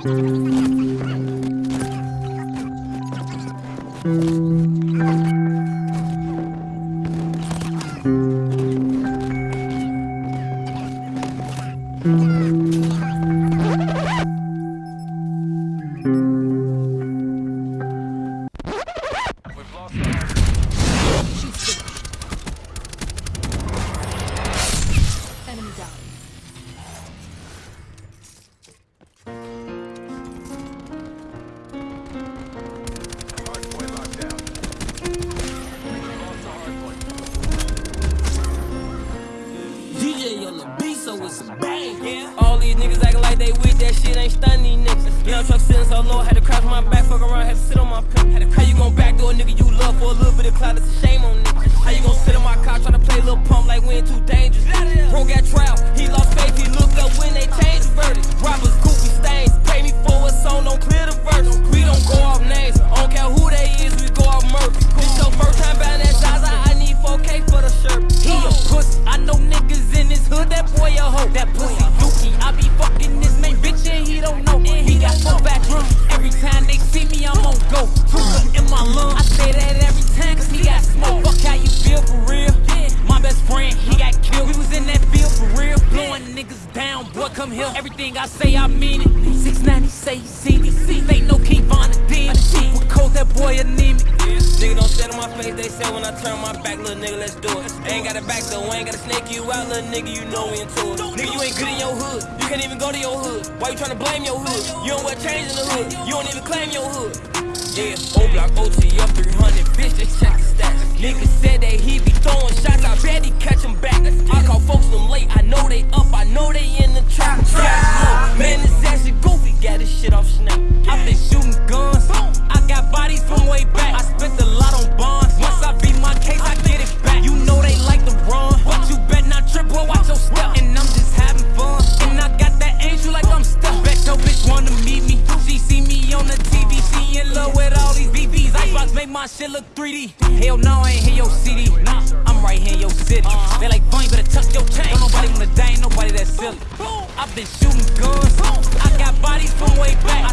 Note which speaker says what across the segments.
Speaker 1: Thank mm -hmm. you. Truck sitting so low, had to crouch my back, fuck around, had to sit on my pimp. How you gon' backdoor a nigga you love for a little bit of clout? It's a shame on niggas. How you gon' sit on my he. He got four bedrooms, every time they see me, I'm on go. Tooka in my lung, I say that every time cause he got smoke. Fuck how you feel for real. My best friend, he got killed. We was in that field for real. Blowing niggas down, boy, come here. Everything I say, I mean it. 690 say King Von the DMC. With cold, that boy anemic. Nigga don't stand on my face, they say when I turn my back, little nigga, let's do it. Ain't got a back though, ain't gotta snake you out, little nigga, you know we into it. Nigga, you ain't good in your hood, you can't even go to your hood. Why you tryna blame your hood? You don't wear chains in the hood, you don't even claim your hood. Yeah, O block OT up 300, bitch, just check the stats. Nigga said that he be throwing shots, I bet he catch him back. I call folks them late, I know they up, I know they in the trap. Yeah, shit look 3D. Hell no, I ain't hear your CD. Nah, I'm right here in your city. Uh-huh. They like, fun, you better tuck your chain. Don't nobody wanna die, ain't nobody that silly. I've been shooting guns. I got bodies from way back.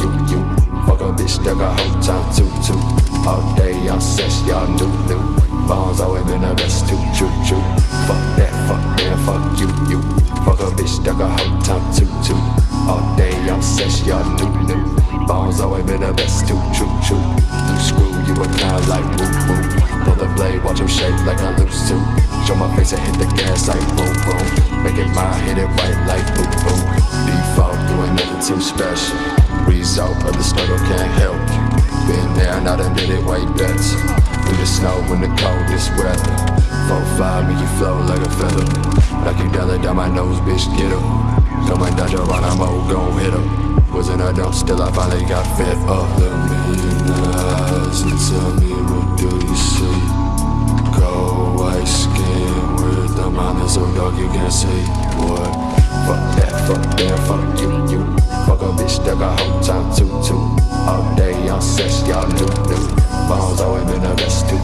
Speaker 1: You, you.
Speaker 2: Fuck a bitch that got whole time too, too. All day y'all sex, y'all new, new. Bones always been the best, too, choo, choo. Fuck that, fuck them, fuck you, you. Fuck a bitch that got whole time too, too. All day y'all sex, y'all new, new. Bones always been the best, too, choo, choo. You screw, you a clown like woo, woo. Pull the blade, watch him shake like I lose too. Show my face and hit the gas like boom, boom. Make it mine, hit it right like boom, boom. Default, you ain't nothing too special. Result of the struggle can't help you. Been there, not a did it way better. Through the snow in the coldest weather. Four five, make you flow like a feather. Like you dollar down my nose, bitch, get up. Come and dodge around, I'm old, gon' hit up. Wasn't a dump, still I finally got fed up. Look me in the eyes and tell me what do you see? Cold white skin with the mind so dark you can't see what. Fuck that, fuck that, fuck you, you. Fuck a bitch that got whole time too, too. All day y'all sex, y'all new, new. Bones always been the best, too,